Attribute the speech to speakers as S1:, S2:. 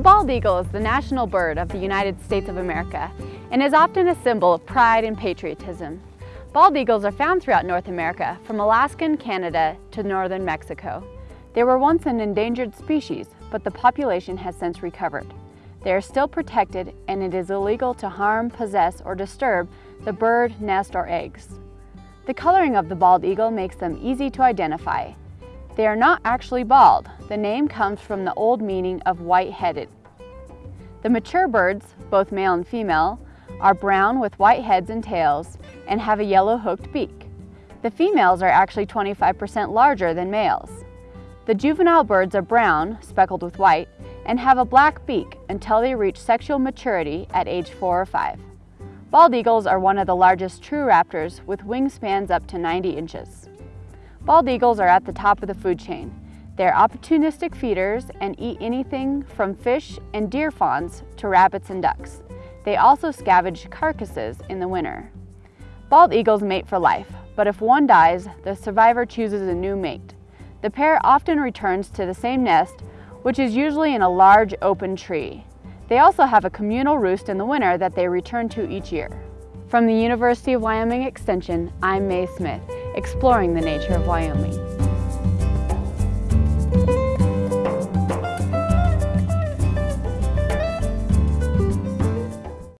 S1: bald eagle is the national bird of the United States of America and is often a symbol of pride and patriotism. Bald eagles are found throughout North America, from Alaska and Canada to northern Mexico. They were once an endangered species, but the population has since recovered. They are still protected and it is illegal to harm, possess, or disturb the bird, nest, or eggs. The coloring of the bald eagle makes them easy to identify. They are not actually bald. The name comes from the old meaning of white-headed. The mature birds, both male and female, are brown with white heads and tails and have a yellow hooked beak. The females are actually 25% larger than males. The juvenile birds are brown, speckled with white, and have a black beak until they reach sexual maturity at age four or five. Bald eagles are one of the largest true raptors with wingspans up to 90 inches. Bald eagles are at the top of the food chain. They're opportunistic feeders and eat anything from fish and deer fawns to rabbits and ducks. They also scavenge carcasses in the winter. Bald eagles mate for life, but if one dies, the survivor chooses a new mate. The pair often returns to the same nest which is usually in a large open tree. They also have a communal roost in the winter that they return to each year. From the University of Wyoming Extension, I'm Mae Smith, exploring the nature of Wyoming.